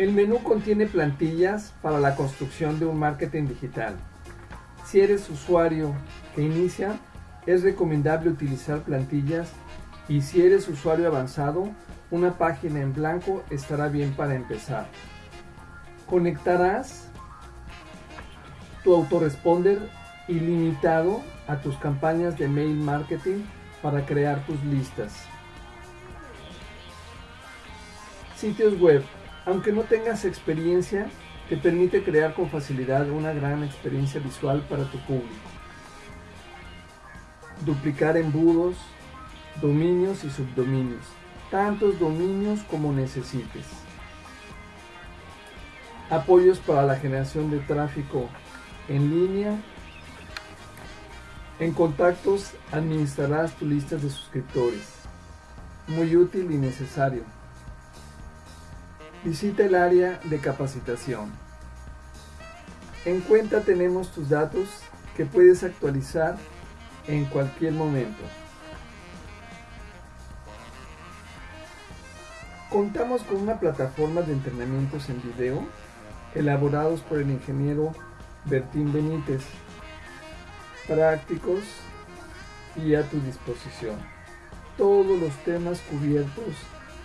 El menú contiene plantillas para la construcción de un marketing digital. Si eres usuario que inicia, es recomendable utilizar plantillas y si eres usuario avanzado, una página en blanco estará bien para empezar. Conectarás tu autoresponder ilimitado a tus campañas de mail marketing para crear tus listas. Sitios web. Aunque no tengas experiencia, te permite crear con facilidad una gran experiencia visual para tu público. Duplicar embudos, dominios y subdominios, tantos dominios como necesites. Apoyos para la generación de tráfico en línea. En contactos administrarás tu lista de suscriptores. Muy útil y necesario. Visita el área de capacitación. En cuenta tenemos tus datos que puedes actualizar en cualquier momento. Contamos con una plataforma de entrenamientos en video elaborados por el ingeniero Bertín Benítez, prácticos y a tu disposición. Todos los temas cubiertos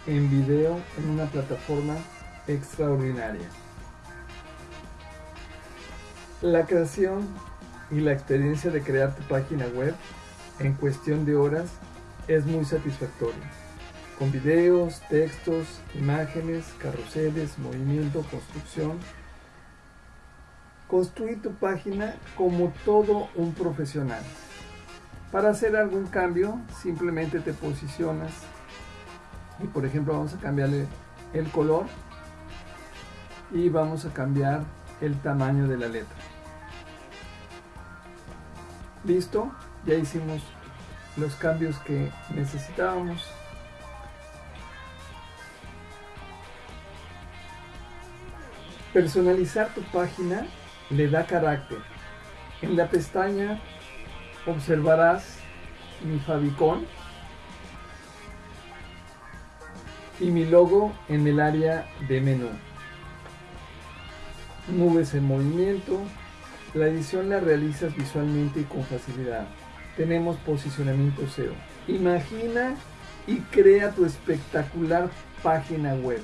en video en una plataforma extraordinaria. La creación y la experiencia de crear tu página web en cuestión de horas es muy satisfactoria. Con videos, textos, imágenes, carruseles, movimiento, construcción. Construir tu página como todo un profesional. Para hacer algún cambio, simplemente te posicionas y por ejemplo vamos a cambiarle el color y vamos a cambiar el tamaño de la letra. Listo ya hicimos los cambios que necesitábamos. Personalizar tu página le da carácter. En la pestaña observarás mi favicon y mi logo en el área de menú. Nubes en movimiento. La edición la realizas visualmente y con facilidad. Tenemos posicionamiento SEO. Imagina y crea tu espectacular página web.